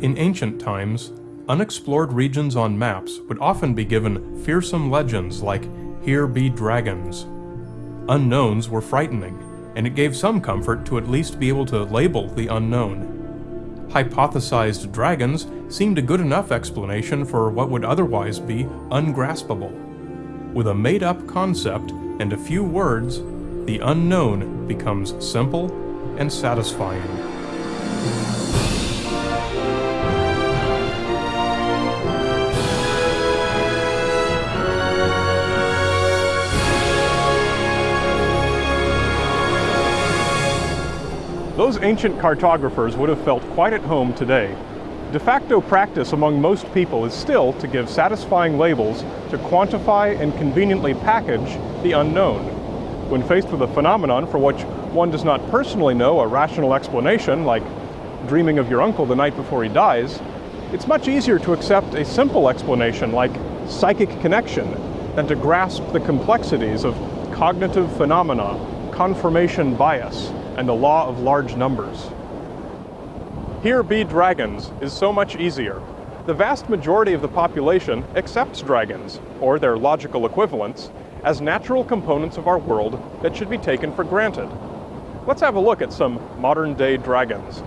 In ancient times, unexplored regions on maps would often be given fearsome legends like, Here be dragons. Unknowns were frightening, and it gave some comfort to at least be able to label the unknown. Hypothesized dragons seemed a good enough explanation for what would otherwise be ungraspable. With a made-up concept and a few words, the unknown becomes simple and satisfying. Those ancient cartographers would have felt quite at home today. De facto practice among most people is still to give satisfying labels to quantify and conveniently package the unknown. When faced with a phenomenon for which one does not personally know a rational explanation, like dreaming of your uncle the night before he dies, it's much easier to accept a simple explanation like psychic connection than to grasp the complexities of cognitive phenomena, confirmation bias, and the law of large numbers. Here be dragons is so much easier. The vast majority of the population accepts dragons, or their logical equivalents, as natural components of our world that should be taken for granted. Let's have a look at some modern-day dragons.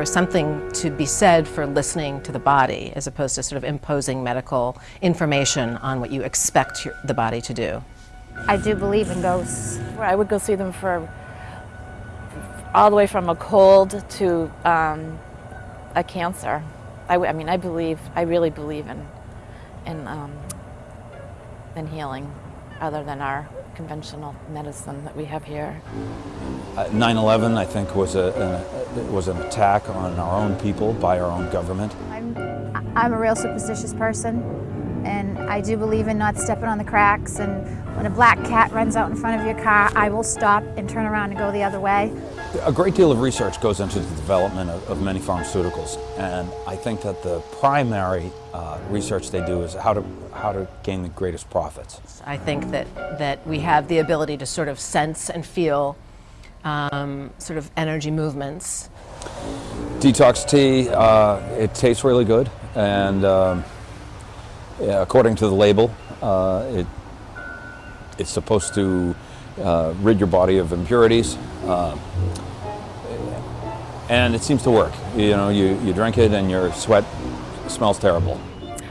Was something to be said for listening to the body as opposed to sort of imposing medical information on what you expect your, the body to do. I do believe in ghosts. I would go see them for all the way from a cold to um, a cancer. I, I, mean, I believe, I really believe in, in, um, in healing other than our conventional medicine that we have here. 9-11, uh, I think, was, a, an, was an attack on our own people by our own government. I'm, I'm a real superstitious person, and I do believe in not stepping on the cracks, and when a black cat runs out in front of your car, I will stop and turn around and go the other way. A great deal of research goes into the development of, of many pharmaceuticals, and I think that the primary uh, research they do is how to, how to gain the greatest profits. I think that, that we have the ability to sort of sense and feel um, sort of energy movements. Detox tea, uh, it tastes really good, and um, yeah, according to the label, uh, it, it's supposed to uh, rid your body of impurities. Uh, and it seems to work. You know, you, you drink it and your sweat smells terrible.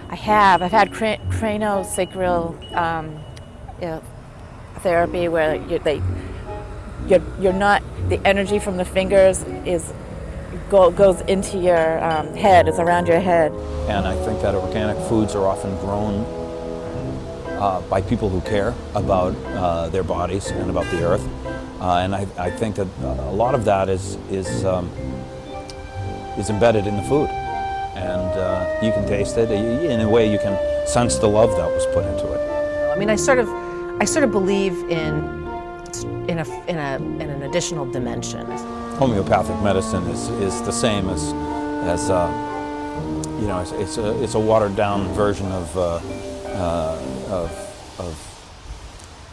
I have. I've had cr craniosacral um, you know, therapy where you, they, you're, you're not, the energy from the fingers is go, goes into your um, head, it's around your head. And I think that organic foods are often grown uh, by people who care about uh, their bodies and about the earth. Uh, and I, I, think that a lot of that is, is, um, is embedded in the food. And uh, you can taste it. In a way, you can sense the love that was put into it. I mean, I sort of, I sort of believe in, in, a, in, a, in an additional dimension. Homeopathic medicine is, is the same as, as uh, you know, it's, it's, a, it's a watered down version of uh, uh, of, of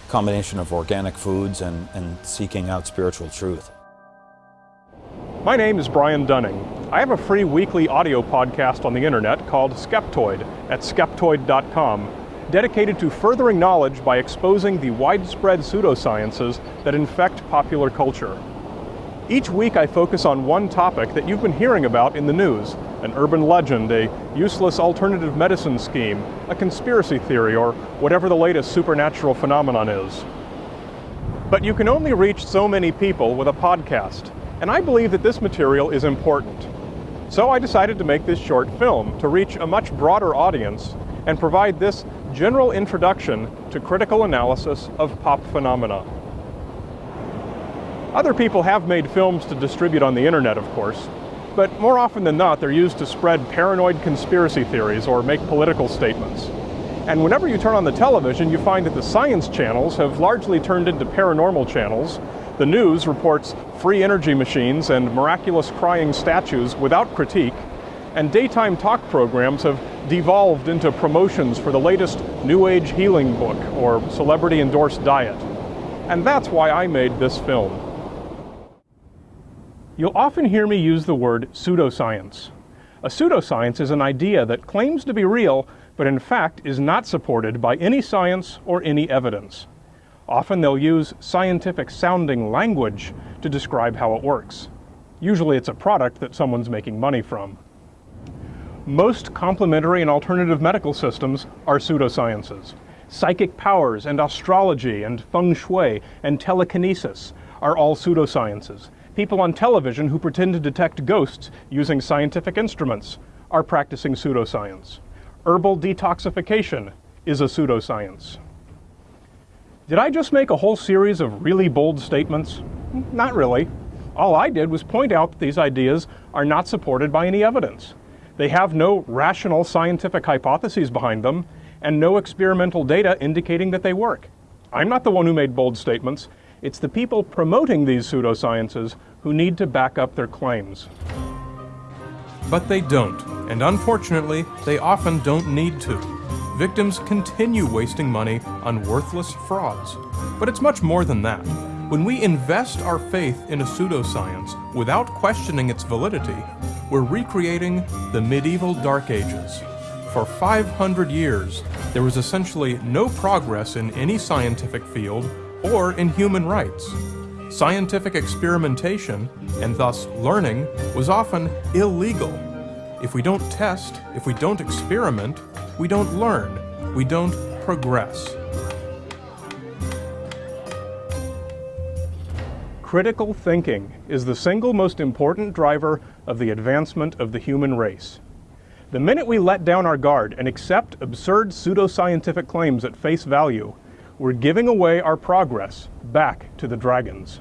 combination of organic foods and, and seeking out spiritual truth. My name is Brian Dunning. I have a free weekly audio podcast on the internet called Skeptoid at skeptoid.com, dedicated to furthering knowledge by exposing the widespread pseudosciences that infect popular culture. Each week I focus on one topic that you've been hearing about in the news, an urban legend, a useless alternative medicine scheme, a conspiracy theory, or whatever the latest supernatural phenomenon is. But you can only reach so many people with a podcast, and I believe that this material is important. So I decided to make this short film to reach a much broader audience and provide this general introduction to critical analysis of pop phenomena. Other people have made films to distribute on the internet, of course, but more often than not, they're used to spread paranoid conspiracy theories or make political statements. And whenever you turn on the television, you find that the science channels have largely turned into paranormal channels. The news reports free energy machines and miraculous crying statues without critique. And daytime talk programs have devolved into promotions for the latest New Age healing book or celebrity endorsed diet. And that's why I made this film. You'll often hear me use the word pseudoscience. A pseudoscience is an idea that claims to be real, but in fact is not supported by any science or any evidence. Often they'll use scientific sounding language to describe how it works. Usually it's a product that someone's making money from. Most complementary and alternative medical systems are pseudosciences. Psychic powers and astrology and feng shui and telekinesis are all pseudosciences People on television who pretend to detect ghosts using scientific instruments are practicing pseudoscience. Herbal detoxification is a pseudoscience. Did I just make a whole series of really bold statements? Not really. All I did was point out that these ideas are not supported by any evidence. They have no rational scientific hypotheses behind them and no experimental data indicating that they work. I'm not the one who made bold statements. It's the people promoting these pseudosciences who need to back up their claims. But they don't, and unfortunately, they often don't need to. Victims continue wasting money on worthless frauds. But it's much more than that. When we invest our faith in a pseudoscience without questioning its validity, we're recreating the medieval Dark Ages. For 500 years, there was essentially no progress in any scientific field or in human rights. Scientific experimentation, and thus learning, was often illegal. If we don't test, if we don't experiment, we don't learn, we don't progress. Critical thinking is the single most important driver of the advancement of the human race. The minute we let down our guard and accept absurd pseudoscientific claims at face value, we're giving away our progress back to the dragons.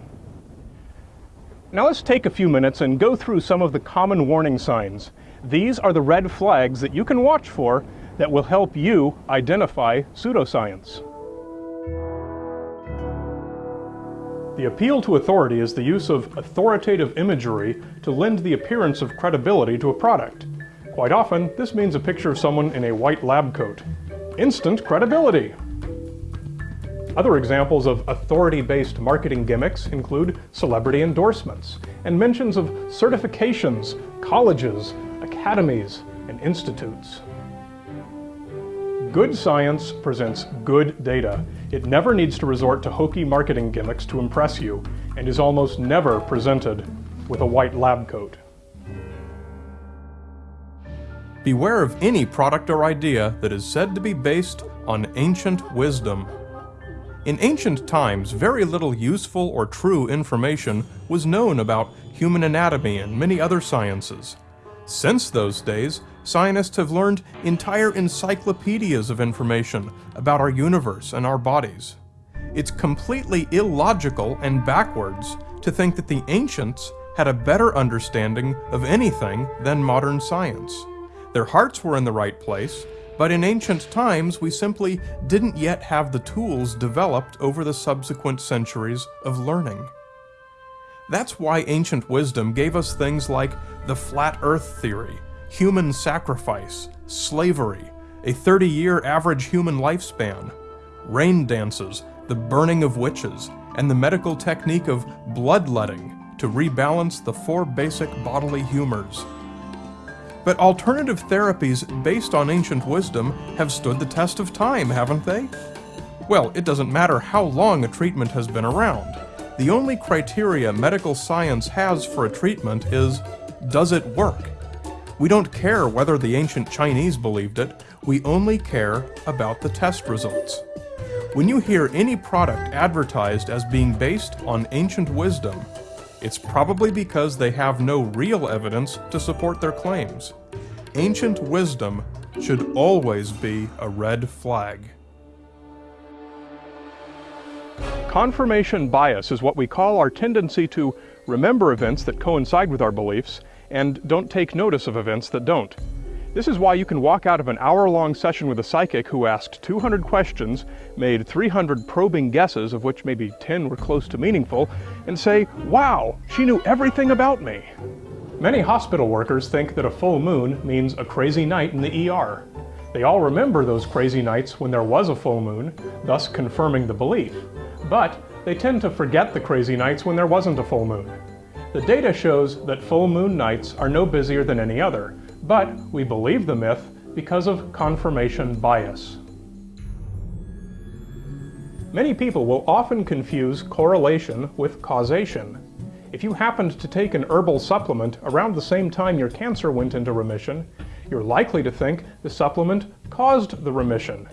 Now let's take a few minutes and go through some of the common warning signs. These are the red flags that you can watch for that will help you identify pseudoscience. The appeal to authority is the use of authoritative imagery to lend the appearance of credibility to a product. Quite often, this means a picture of someone in a white lab coat. Instant credibility! Other examples of authority-based marketing gimmicks include celebrity endorsements and mentions of certifications, colleges, academies, and institutes. Good science presents good data. It never needs to resort to hokey marketing gimmicks to impress you, and is almost never presented with a white lab coat. Beware of any product or idea that is said to be based on ancient wisdom in ancient times, very little useful or true information was known about human anatomy and many other sciences. Since those days, scientists have learned entire encyclopedias of information about our universe and our bodies. It's completely illogical and backwards to think that the ancients had a better understanding of anything than modern science. Their hearts were in the right place, but in ancient times, we simply didn't yet have the tools developed over the subsequent centuries of learning. That's why ancient wisdom gave us things like the flat earth theory, human sacrifice, slavery, a 30-year average human lifespan, rain dances, the burning of witches, and the medical technique of bloodletting to rebalance the four basic bodily humors, But alternative therapies based on ancient wisdom have stood the test of time, haven't they? Well, it doesn't matter how long a treatment has been around. The only criteria medical science has for a treatment is, does it work? We don't care whether the ancient Chinese believed it, we only care about the test results. When you hear any product advertised as being based on ancient wisdom, it's probably because they have no real evidence to support their claims. Ancient wisdom should always be a red flag. Confirmation bias is what we call our tendency to remember events that coincide with our beliefs and don't take notice of events that don't. This is why you can walk out of an hour-long session with a psychic who asked 200 questions, made 300 probing guesses, of which maybe 10 were close to meaningful, and say, wow, she knew everything about me. Many hospital workers think that a full moon means a crazy night in the ER. They all remember those crazy nights when there was a full moon, thus confirming the belief. But they tend to forget the crazy nights when there wasn't a full moon. The data shows that full moon nights are no busier than any other, but we believe the myth because of confirmation bias. Many people will often confuse correlation with causation. If you happened to take an herbal supplement around the same time your cancer went into remission, you're likely to think the supplement caused the remission.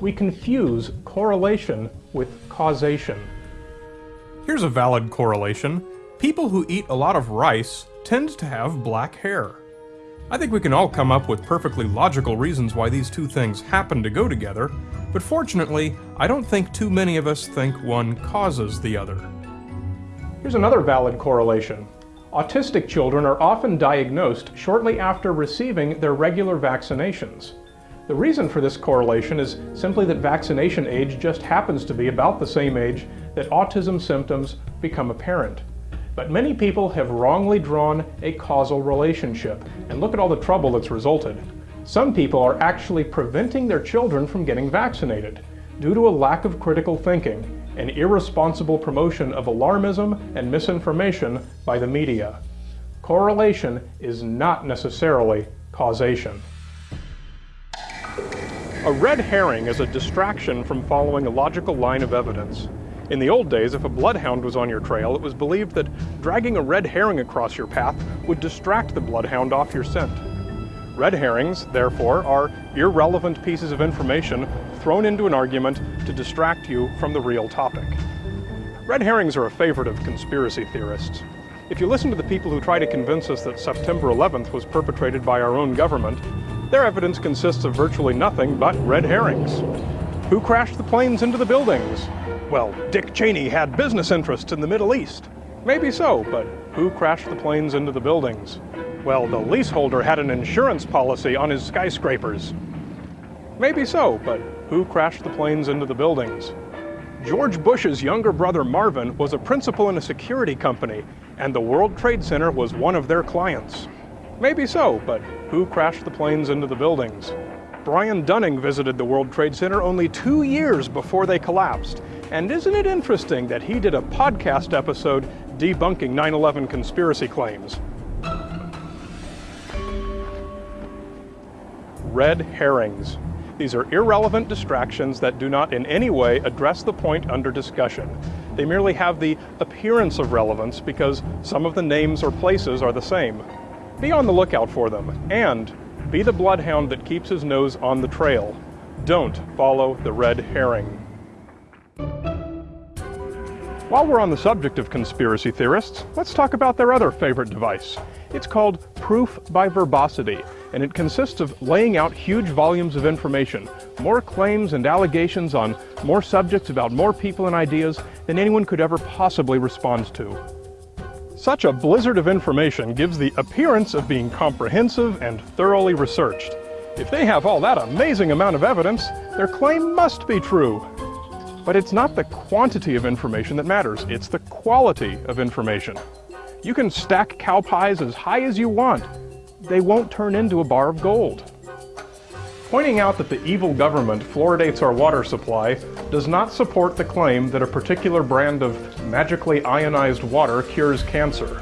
We confuse correlation with causation. Here's a valid correlation. People who eat a lot of rice tend to have black hair. I think we can all come up with perfectly logical reasons why these two things happen to go together, but fortunately, I don't think too many of us think one causes the other. Here's another valid correlation. Autistic children are often diagnosed shortly after receiving their regular vaccinations. The reason for this correlation is simply that vaccination age just happens to be about the same age that autism symptoms become apparent. But many people have wrongly drawn a causal relationship, and look at all the trouble that's resulted. Some people are actually preventing their children from getting vaccinated due to a lack of critical thinking and irresponsible promotion of alarmism and misinformation by the media. Correlation is not necessarily causation. A red herring is a distraction from following a logical line of evidence. In the old days, if a bloodhound was on your trail, it was believed that dragging a red herring across your path would distract the bloodhound off your scent. Red herrings, therefore, are irrelevant pieces of information thrown into an argument to distract you from the real topic. Red herrings are a favorite of conspiracy theorists. If you listen to the people who try to convince us that September 11th was perpetrated by our own government, their evidence consists of virtually nothing but red herrings. Who crashed the planes into the buildings? Well, Dick Cheney had business interests in the Middle East. Maybe so, but who crashed the planes into the buildings? Well, the leaseholder had an insurance policy on his skyscrapers. Maybe so, but who crashed the planes into the buildings? George Bush's younger brother Marvin was a principal in a security company, and the World Trade Center was one of their clients. Maybe so, but who crashed the planes into the buildings? Brian Dunning visited the World Trade Center only two years before they collapsed, and isn't it interesting that he did a podcast episode debunking 9-11 conspiracy claims? Red herrings. These are irrelevant distractions that do not in any way address the point under discussion. They merely have the appearance of relevance because some of the names or places are the same. Be on the lookout for them, and be the bloodhound that keeps his nose on the trail. Don't follow the red herring. While we're on the subject of conspiracy theorists, let's talk about their other favorite device. It's called proof by verbosity, and it consists of laying out huge volumes of information, more claims and allegations on more subjects about more people and ideas than anyone could ever possibly respond to. Such a blizzard of information gives the appearance of being comprehensive and thoroughly researched. If they have all that amazing amount of evidence, their claim must be true. But it's not the quantity of information that matters, it's the quality of information. You can stack cow pies as high as you want. They won't turn into a bar of gold. Pointing out that the evil government fluoridates our water supply does not support the claim that a particular brand of magically ionized water cures cancer.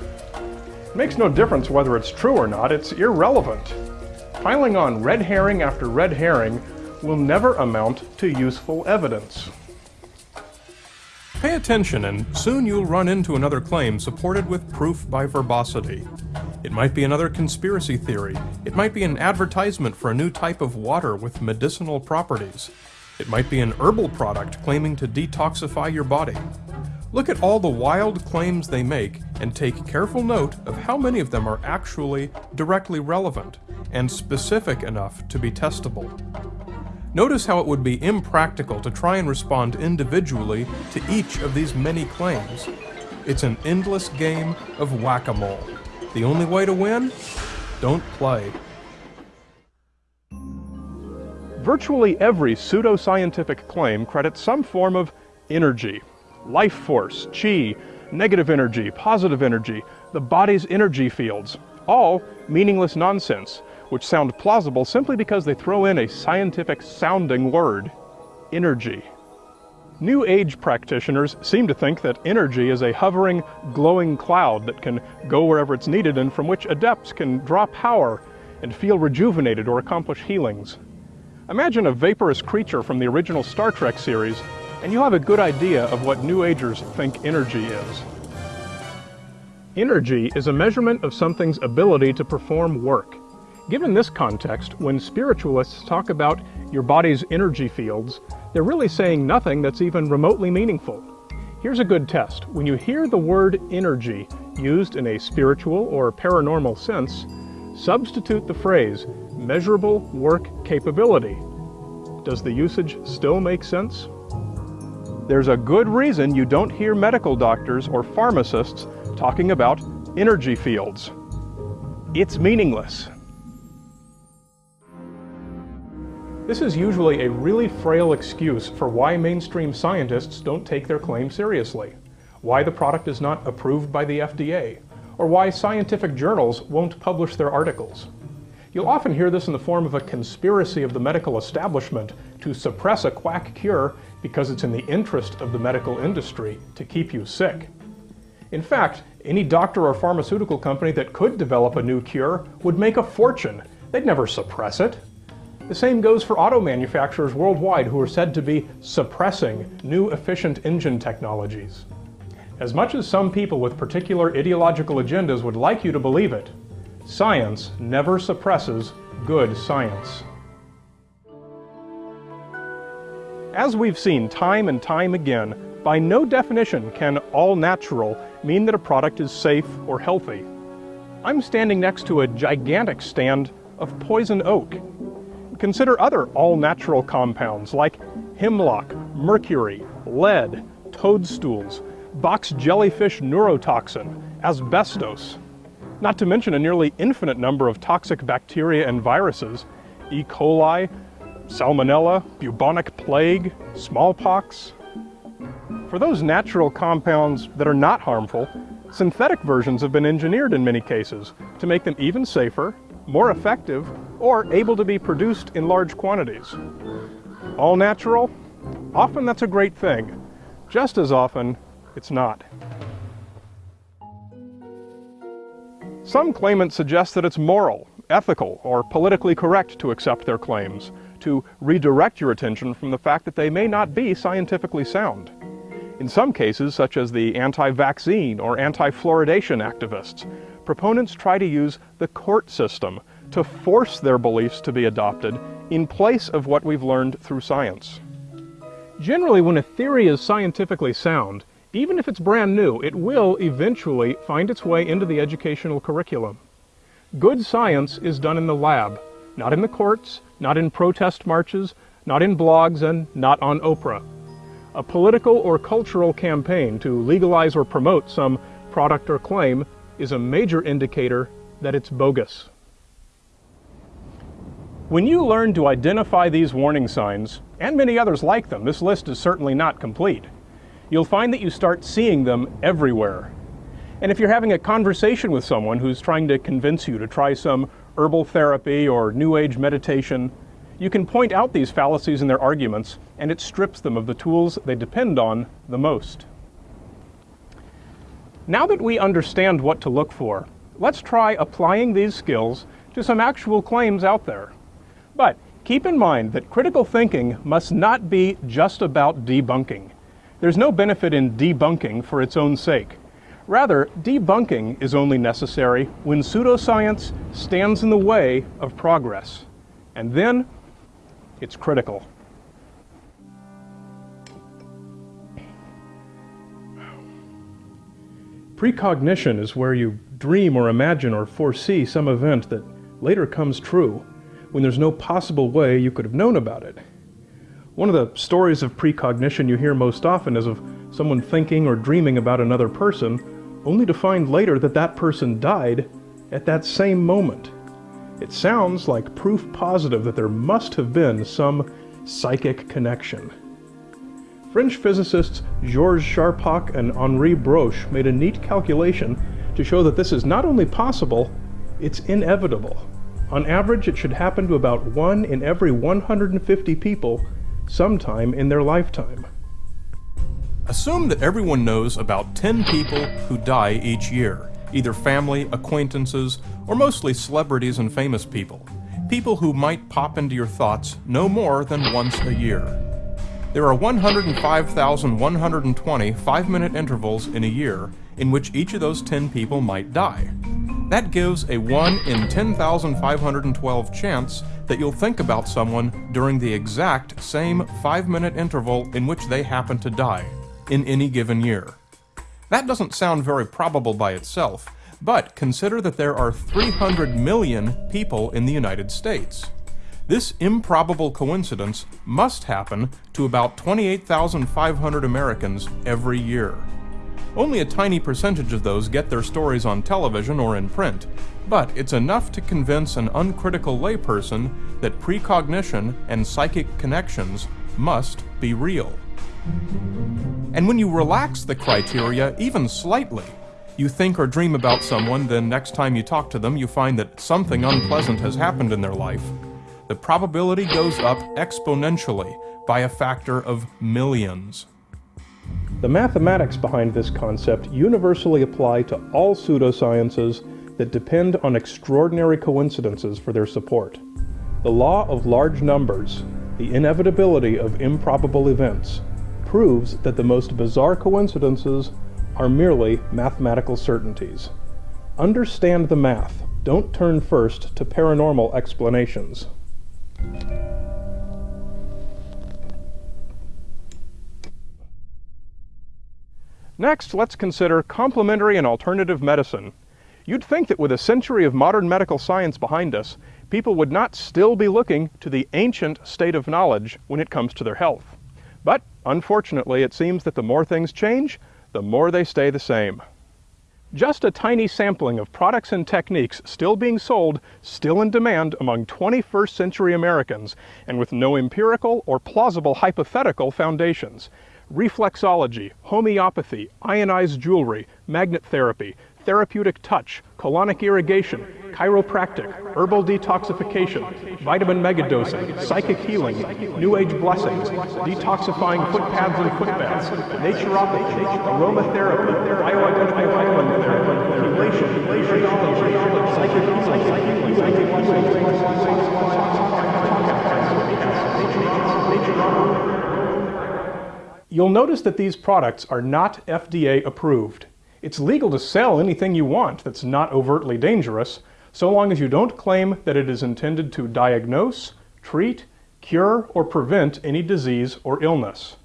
It makes no difference whether it's true or not, it's irrelevant. Piling on red herring after red herring will never amount to useful evidence. Pay attention and soon you'll run into another claim supported with proof by verbosity. It might be another conspiracy theory. It might be an advertisement for a new type of water with medicinal properties. It might be an herbal product claiming to detoxify your body. Look at all the wild claims they make and take careful note of how many of them are actually directly relevant and specific enough to be testable. Notice how it would be impractical to try and respond individually to each of these many claims. It's an endless game of whack-a-mole. The only way to win? Don't play. Virtually every pseudoscientific claim credits some form of energy, life force, chi, negative energy, positive energy, the body's energy fields, all meaningless nonsense which sound plausible simply because they throw in a scientific sounding word, energy. New Age practitioners seem to think that energy is a hovering, glowing cloud that can go wherever it's needed and from which adepts can draw power and feel rejuvenated or accomplish healings. Imagine a vaporous creature from the original Star Trek series, and you'll have a good idea of what New Agers think energy is. Energy is a measurement of something's ability to perform work. Given this context, when spiritualists talk about your body's energy fields, they're really saying nothing that's even remotely meaningful. Here's a good test. When you hear the word energy used in a spiritual or paranormal sense, substitute the phrase measurable work capability. Does the usage still make sense? There's a good reason you don't hear medical doctors or pharmacists talking about energy fields. It's meaningless. This is usually a really frail excuse for why mainstream scientists don't take their claim seriously, why the product is not approved by the FDA, or why scientific journals won't publish their articles. You'll often hear this in the form of a conspiracy of the medical establishment to suppress a quack cure because it's in the interest of the medical industry to keep you sick. In fact, any doctor or pharmaceutical company that could develop a new cure would make a fortune. They'd never suppress it. The same goes for auto manufacturers worldwide who are said to be suppressing new efficient engine technologies. As much as some people with particular ideological agendas would like you to believe it, science never suppresses good science. As we've seen time and time again, by no definition can all natural mean that a product is safe or healthy. I'm standing next to a gigantic stand of poison oak, Consider other all-natural compounds like hemlock, mercury, lead, toadstools, box jellyfish neurotoxin, asbestos, not to mention a nearly infinite number of toxic bacteria and viruses, E. coli, salmonella, bubonic plague, smallpox. For those natural compounds that are not harmful, synthetic versions have been engineered in many cases to make them even safer more effective, or able to be produced in large quantities. All natural? Often that's a great thing. Just as often, it's not. Some claimants suggest that it's moral, ethical, or politically correct to accept their claims, to redirect your attention from the fact that they may not be scientifically sound. In some cases, such as the anti-vaccine or anti-fluoridation activists, proponents try to use the court system to force their beliefs to be adopted in place of what we've learned through science. Generally, when a theory is scientifically sound, even if it's brand new, it will eventually find its way into the educational curriculum. Good science is done in the lab, not in the courts, not in protest marches, not in blogs, and not on Oprah. A political or cultural campaign to legalize or promote some product or claim is a major indicator that it's bogus. When you learn to identify these warning signs, and many others like them, this list is certainly not complete, you'll find that you start seeing them everywhere. And if you're having a conversation with someone who's trying to convince you to try some herbal therapy or New Age meditation, you can point out these fallacies in their arguments, and it strips them of the tools they depend on the most. Now that we understand what to look for, let's try applying these skills to some actual claims out there. But keep in mind that critical thinking must not be just about debunking. There's no benefit in debunking for its own sake. Rather, debunking is only necessary when pseudoscience stands in the way of progress. And then, it's critical. Precognition is where you dream or imagine or foresee some event that later comes true when there's no possible way you could have known about it. One of the stories of precognition you hear most often is of someone thinking or dreaming about another person only to find later that that person died at that same moment. It sounds like proof positive that there must have been some psychic connection. French physicists Georges Charpak and Henri Broch made a neat calculation to show that this is not only possible, it's inevitable. On average, it should happen to about one in every 150 people sometime in their lifetime. Assume that everyone knows about 10 people who die each year, either family, acquaintances, or mostly celebrities and famous people. People who might pop into your thoughts no more than once a year. There are 105,120 five-minute intervals in a year in which each of those 10 people might die. That gives a 1 in 10,512 chance that you'll think about someone during the exact same five-minute interval in which they happen to die in any given year. That doesn't sound very probable by itself, but consider that there are 300 million people in the United States. This improbable coincidence must happen to about 28,500 Americans every year. Only a tiny percentage of those get their stories on television or in print, but it's enough to convince an uncritical layperson that precognition and psychic connections must be real. And when you relax the criteria even slightly, you think or dream about someone, then next time you talk to them, you find that something unpleasant has happened in their life, the probability goes up exponentially by a factor of millions. The mathematics behind this concept universally apply to all pseudosciences that depend on extraordinary coincidences for their support. The law of large numbers, the inevitability of improbable events, proves that the most bizarre coincidences are merely mathematical certainties. Understand the math. Don't turn first to paranormal explanations. Next, let's consider complementary and alternative medicine. You'd think that with a century of modern medical science behind us, people would not still be looking to the ancient state of knowledge when it comes to their health. But unfortunately, it seems that the more things change, the more they stay the same. Just a tiny sampling of products and techniques still being sold, still in demand among 21st century Americans, and with no empirical or plausible hypothetical foundations. Reflexology, homeopathy, ionized jewelry, magnet therapy, therapeutic touch, colonic irrigation, chiropractic, herbal detoxification, vitamin megadosing, psychic healing, new age blessings, detoxifying foot pads and foot baths, naturopathy, aromatherapy, bioidentical highland therapy, iridology, psychic healing, new age You'll notice that these products are not FDA approved. It's legal to sell anything you want that's not overtly dangerous, so long as you don't claim that it is intended to diagnose, treat, cure, or prevent any disease or illness.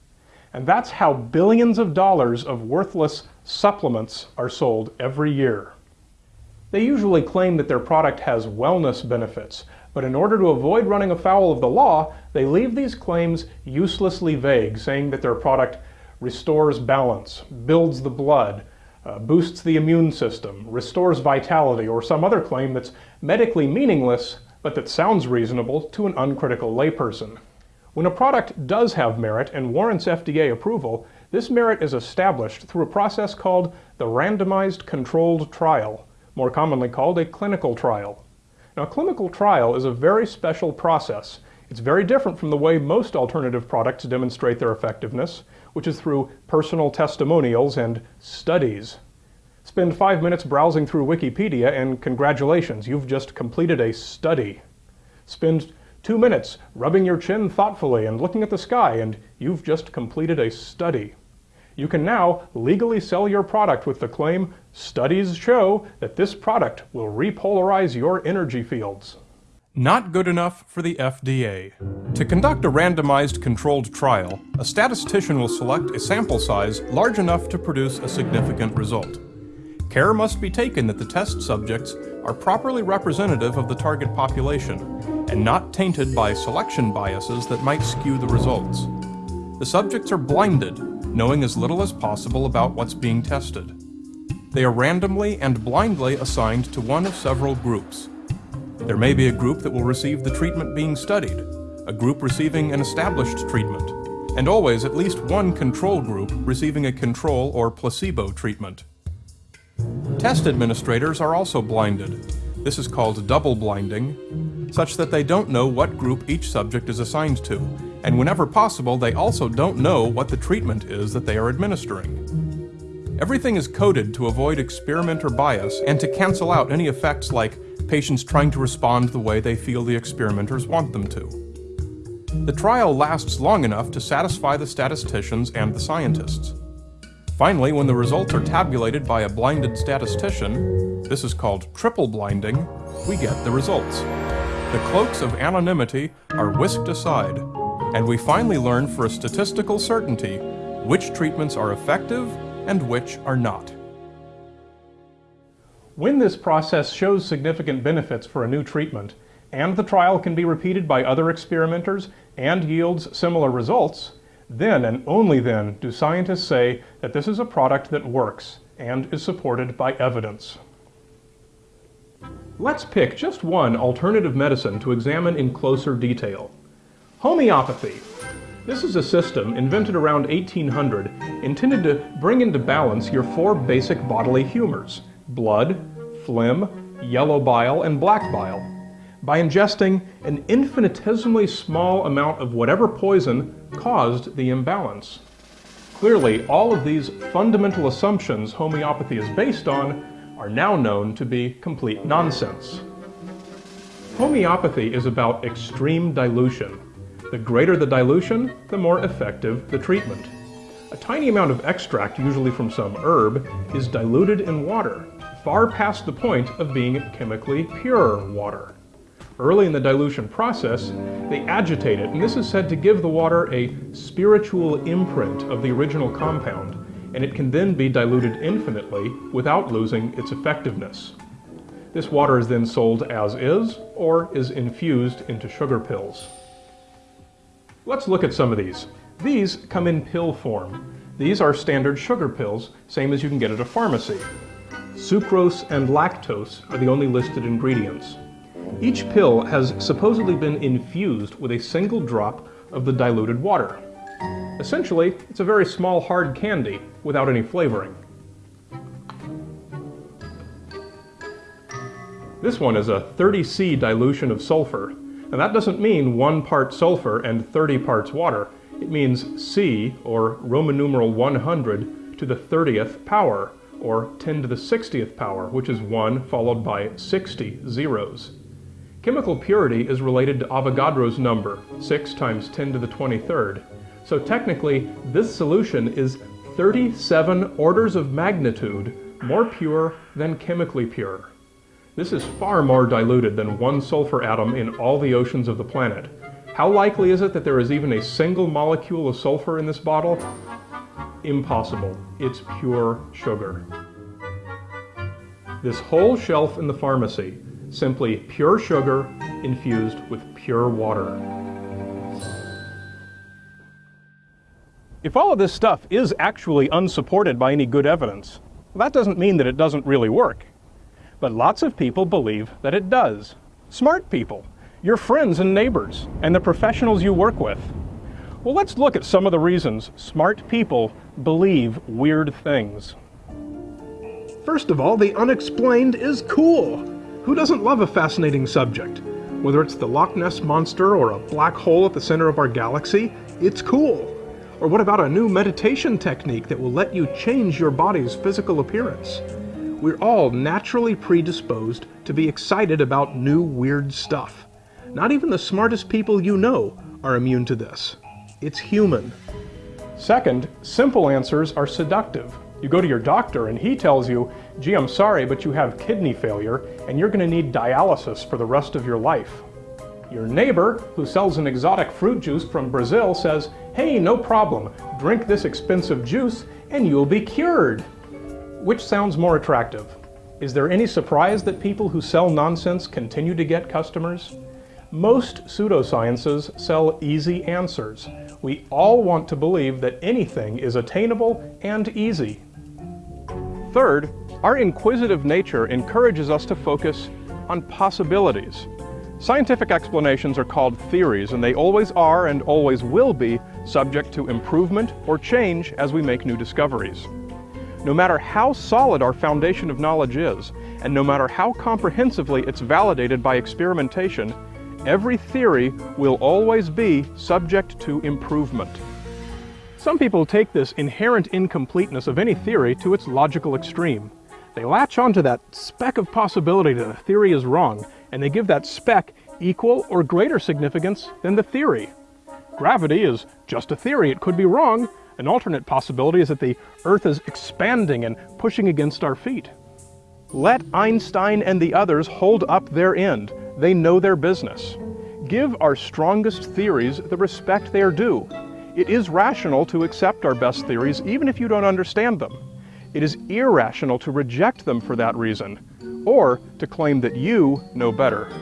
And that's how billions of dollars of worthless supplements are sold every year. They usually claim that their product has wellness benefits, but in order to avoid running afoul of the law, they leave these claims uselessly vague, saying that their product restores balance, builds the blood, uh, boosts the immune system, restores vitality, or some other claim that's medically meaningless but that sounds reasonable to an uncritical layperson. When a product does have merit and warrants FDA approval, this merit is established through a process called the randomized controlled trial, more commonly called a clinical trial. Now, a clinical trial is a very special process. It's very different from the way most alternative products demonstrate their effectiveness, which is through personal testimonials and studies. Spend five minutes browsing through Wikipedia and congratulations, you've just completed a study. Spend two minutes rubbing your chin thoughtfully and looking at the sky and you've just completed a study. You can now legally sell your product with the claim, studies show that this product will repolarize your energy fields. Not good enough for the FDA. To conduct a randomized controlled trial, a statistician will select a sample size large enough to produce a significant result. Care must be taken that the test subjects are properly representative of the target population and not tainted by selection biases that might skew the results. The subjects are blinded, knowing as little as possible about what's being tested. They are randomly and blindly assigned to one of several groups. There may be a group that will receive the treatment being studied, a group receiving an established treatment, and always at least one control group receiving a control or placebo treatment. Test administrators are also blinded. This is called double blinding, such that they don't know what group each subject is assigned to, and whenever possible, they also don't know what the treatment is that they are administering. Everything is coded to avoid experimenter bias and to cancel out any effects like patients trying to respond the way they feel the experimenters want them to. The trial lasts long enough to satisfy the statisticians and the scientists. Finally, when the results are tabulated by a blinded statistician, this is called triple blinding, we get the results. The cloaks of anonymity are whisked aside, and we finally learn for a statistical certainty which treatments are effective and which are not. When this process shows significant benefits for a new treatment, and the trial can be repeated by other experimenters and yields similar results, then and only then do scientists say that this is a product that works and is supported by evidence. Let's pick just one alternative medicine to examine in closer detail. Homeopathy. This is a system invented around 1800 intended to bring into balance your four basic bodily humors, blood, phlegm, yellow bile, and black bile, by ingesting an infinitesimally small amount of whatever poison caused the imbalance. Clearly, all of these fundamental assumptions homeopathy is based on are now known to be complete nonsense. Homeopathy is about extreme dilution. The greater the dilution, the more effective the treatment. A tiny amount of extract, usually from some herb, is diluted in water, far past the point of being chemically pure water. Early in the dilution process, they agitate it, and this is said to give the water a spiritual imprint of the original compound, and it can then be diluted infinitely without losing its effectiveness. This water is then sold as is, or is infused into sugar pills. Let's look at some of these. These come in pill form. These are standard sugar pills, same as you can get at a pharmacy. Sucrose and lactose are the only listed ingredients. Each pill has supposedly been infused with a single drop of the diluted water. Essentially, it's a very small hard candy without any flavoring. This one is a 30C dilution of sulfur, and that doesn't mean one part sulfur and 30 parts water. It means C, or Roman numeral 100, to the 30th power, or 10 to the 60th power, which is 1 followed by 60 zeros. Chemical purity is related to Avogadro's number, 6 times 10 to the 23rd. So technically, this solution is 37 orders of magnitude more pure than chemically pure. This is far more diluted than one sulfur atom in all the oceans of the planet. How likely is it that there is even a single molecule of sulfur in this bottle? Impossible. It's pure sugar. This whole shelf in the pharmacy, simply pure sugar infused with pure water. If all of this stuff is actually unsupported by any good evidence, that doesn't mean that it doesn't really work. But lots of people believe that it does. Smart people, your friends and neighbors, and the professionals you work with. Well, let's look at some of the reasons smart people believe weird things. First of all, the unexplained is cool. Who doesn't love a fascinating subject? Whether it's the Loch Ness Monster or a black hole at the center of our galaxy, it's cool. Or what about a new meditation technique that will let you change your body's physical appearance? We're all naturally predisposed to be excited about new weird stuff. Not even the smartest people you know are immune to this. It's human. Second, simple answers are seductive. You go to your doctor and he tells you, gee, I'm sorry, but you have kidney failure and you're going to need dialysis for the rest of your life. Your neighbor, who sells an exotic fruit juice from Brazil, says, hey, no problem, drink this expensive juice and you'll be cured. Which sounds more attractive? Is there any surprise that people who sell nonsense continue to get customers? Most pseudosciences sell easy answers. We all want to believe that anything is attainable and easy. Third, our inquisitive nature encourages us to focus on possibilities. Scientific explanations are called theories, and they always are and always will be subject to improvement or change as we make new discoveries. No matter how solid our foundation of knowledge is, and no matter how comprehensively it's validated by experimentation, every theory will always be subject to improvement. Some people take this inherent incompleteness of any theory to its logical extreme. They latch onto that speck of possibility that a theory is wrong, and they give that speck equal or greater significance than the theory. Gravity is just a theory, it could be wrong. An alternate possibility is that the Earth is expanding and pushing against our feet. Let Einstein and the others hold up their end. They know their business. Give our strongest theories the respect they are due. It is rational to accept our best theories even if you don't understand them. It is irrational to reject them for that reason, or to claim that you know better.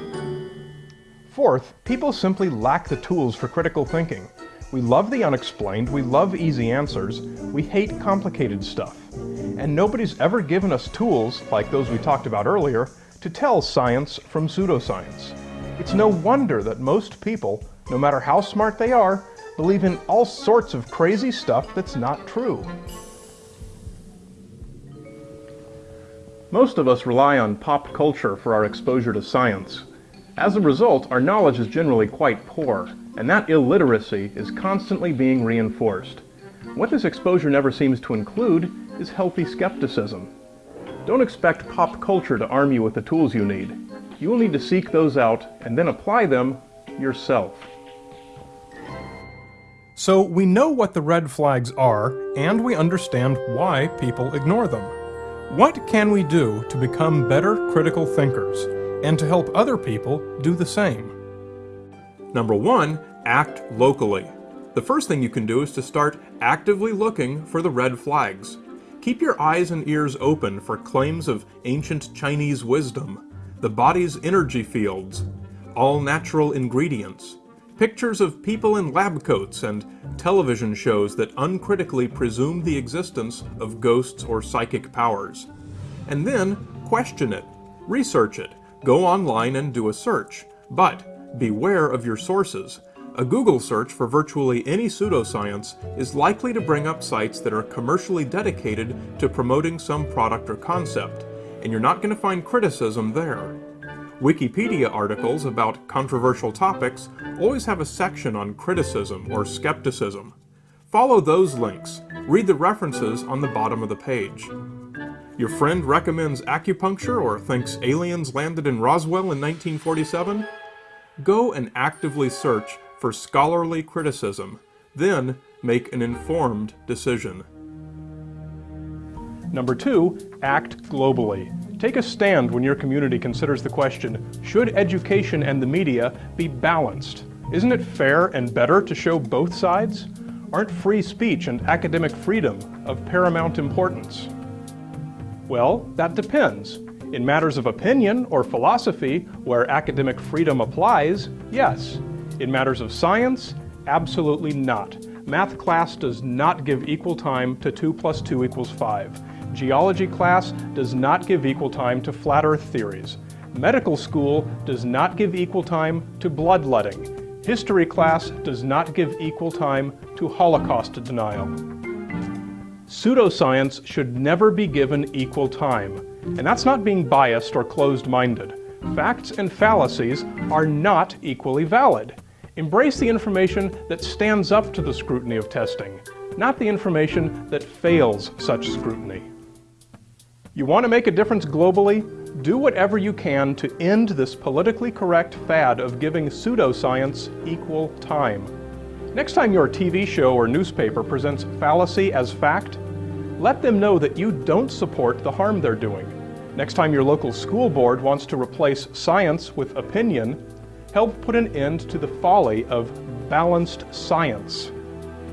Fourth, people simply lack the tools for critical thinking. We love the unexplained, we love easy answers, we hate complicated stuff. And nobody's ever given us tools, like those we talked about earlier, to tell science from pseudoscience. It's no wonder that most people, no matter how smart they are, believe in all sorts of crazy stuff that's not true. Most of us rely on pop culture for our exposure to science. As a result, our knowledge is generally quite poor, and that illiteracy is constantly being reinforced. What this exposure never seems to include is healthy skepticism. Don't expect pop culture to arm you with the tools you need. You will need to seek those out and then apply them yourself. So we know what the red flags are, and we understand why people ignore them. What can we do to become better critical thinkers, and to help other people do the same? Number one, act locally. The first thing you can do is to start actively looking for the red flags. Keep your eyes and ears open for claims of ancient Chinese wisdom, the body's energy fields, all natural ingredients, pictures of people in lab coats, and television shows that uncritically presume the existence of ghosts or psychic powers. And then question it, research it, go online and do a search. But beware of your sources. A Google search for virtually any pseudoscience is likely to bring up sites that are commercially dedicated to promoting some product or concept, and you're not going to find criticism there. Wikipedia articles about controversial topics always have a section on criticism or skepticism. Follow those links. Read the references on the bottom of the page. Your friend recommends acupuncture or thinks aliens landed in Roswell in 1947? Go and actively search for scholarly criticism, then make an informed decision. Number two, act globally. Take a stand when your community considers the question, should education and the media be balanced? Isn't it fair and better to show both sides? Aren't free speech and academic freedom of paramount importance? Well, that depends. In matters of opinion or philosophy, where academic freedom applies, yes. In matters of science, absolutely not. Math class does not give equal time to 2 plus 2 equals 5. Geology class does not give equal time to flat earth theories. Medical school does not give equal time to bloodletting. History class does not give equal time to Holocaust denial. Pseudoscience should never be given equal time. And that's not being biased or closed-minded. Facts and fallacies are not equally valid. Embrace the information that stands up to the scrutiny of testing, not the information that fails such scrutiny. You want to make a difference globally? Do whatever you can to end this politically correct fad of giving pseudoscience equal time. Next time your TV show or newspaper presents fallacy as fact, let them know that you don't support the harm they're doing. Next time your local school board wants to replace science with opinion, help put an end to the folly of balanced science.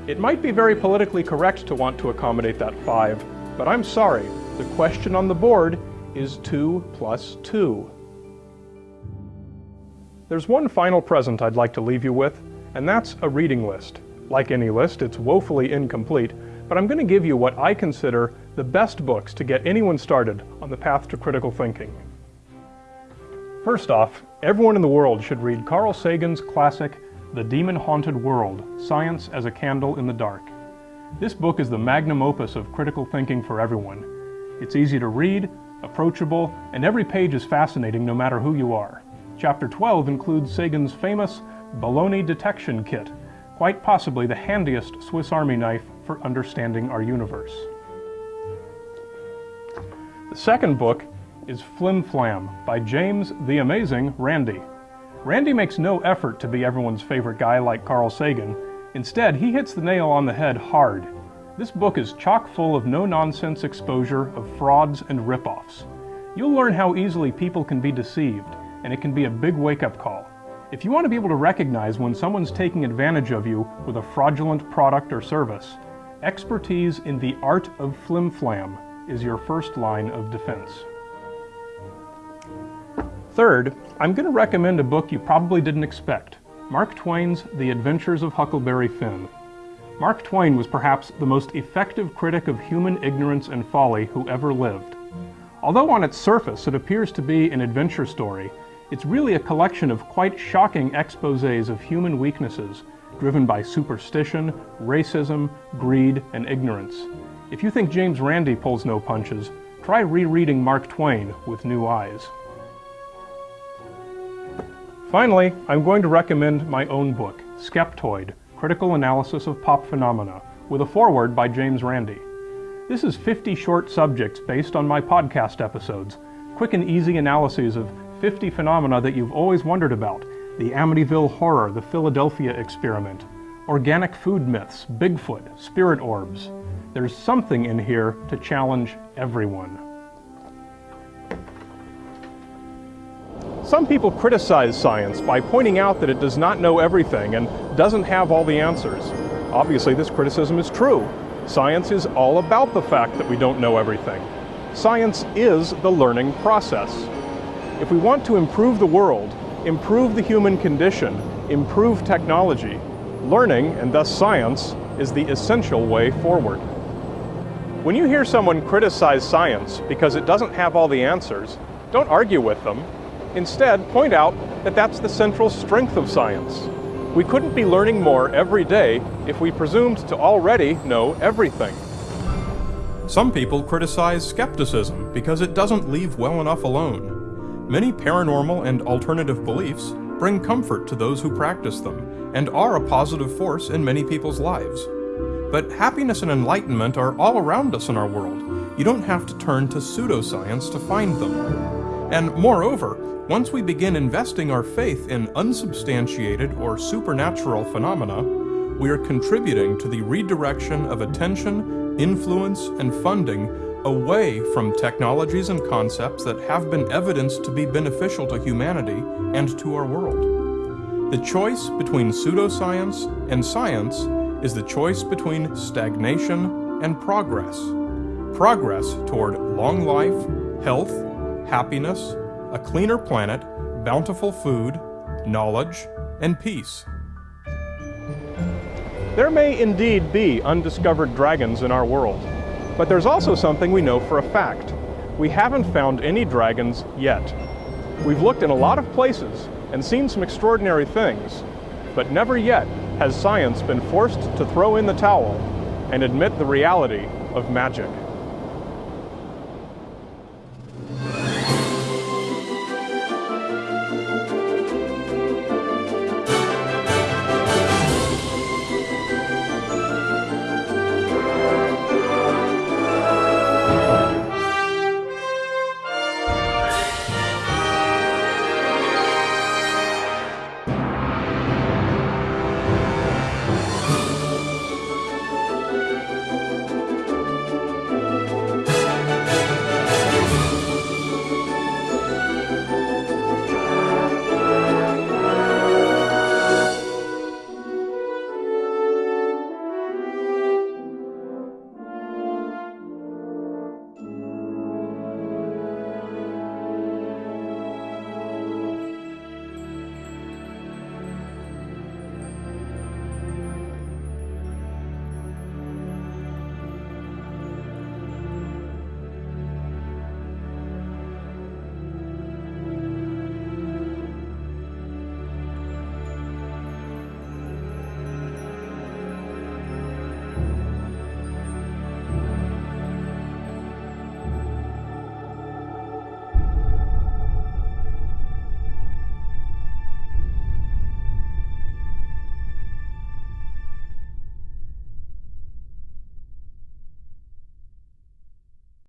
It might be very politically correct to want to accommodate that five, but I'm sorry, the question on the board is 2 plus 2. There's one final present I'd like to leave you with, and that's a reading list. Like any list, it's woefully incomplete, but I'm going to give you what I consider the best books to get anyone started on the path to critical thinking. First off, everyone in the world should read Carl Sagan's classic, The Demon-Haunted World, Science as a Candle in the Dark. This book is the magnum opus of critical thinking for everyone. It's easy to read, approachable, and every page is fascinating no matter who you are. Chapter 12 includes Sagan's famous baloney detection kit, quite possibly the handiest Swiss Army knife for understanding our universe. The second book is Flim Flam by James the Amazing Randi. Randi makes no effort to be everyone's favorite guy like Carl Sagan. Instead, he hits the nail on the head hard. This book is chock full of no-nonsense exposure of frauds and ripoffs. You'll learn how easily people can be deceived, and it can be a big wake-up call. If you want to be able to recognize when someone's taking advantage of you with a fraudulent product or service, expertise in the art of flim-flam is your first line of defense. Third, I'm going to recommend a book you probably didn't expect, Mark Twain's The Adventures of Huckleberry Finn. Mark Twain was perhaps the most effective critic of human ignorance and folly who ever lived. Although on its surface it appears to be an adventure story, it's really a collection of quite shocking exposés of human weaknesses driven by superstition, racism, greed, and ignorance. If you think James Randi pulls no punches, try rereading Mark Twain with new eyes. Finally, I'm going to recommend my own book, Skeptoid, Critical Analysis of Pop Phenomena, with a foreword by James Randi. This is 50 short subjects based on my podcast episodes, quick and easy analyses of 50 phenomena that you've always wondered about, the Amityville Horror, the Philadelphia Experiment, organic food myths, Bigfoot, spirit orbs. There's something in here to challenge everyone. Some people criticize science by pointing out that it does not know everything and doesn't have all the answers. Obviously, this criticism is true. Science is all about the fact that we don't know everything. Science is the learning process. If we want to improve the world, improve the human condition, improve technology, learning, and thus science, is the essential way forward. When you hear someone criticize science because it doesn't have all the answers, don't argue with them. Instead, point out that that's the central strength of science. We couldn't be learning more every day if we presumed to already know everything. Some people criticize skepticism because it doesn't leave well enough alone. Many paranormal and alternative beliefs bring comfort to those who practice them and are a positive force in many people's lives. But happiness and enlightenment are all around us in our world. You don't have to turn to pseudoscience to find them. And moreover, once we begin investing our faith in unsubstantiated or supernatural phenomena, we are contributing to the redirection of attention, influence, and funding away from technologies and concepts that have been evidenced to be beneficial to humanity and to our world. The choice between pseudoscience and science is the choice between stagnation and progress. Progress toward long life, health, happiness, a cleaner planet, bountiful food, knowledge, and peace. There may indeed be undiscovered dragons in our world, but there's also something we know for a fact. We haven't found any dragons yet. We've looked in a lot of places and seen some extraordinary things, but never yet has science been forced to throw in the towel and admit the reality of magic.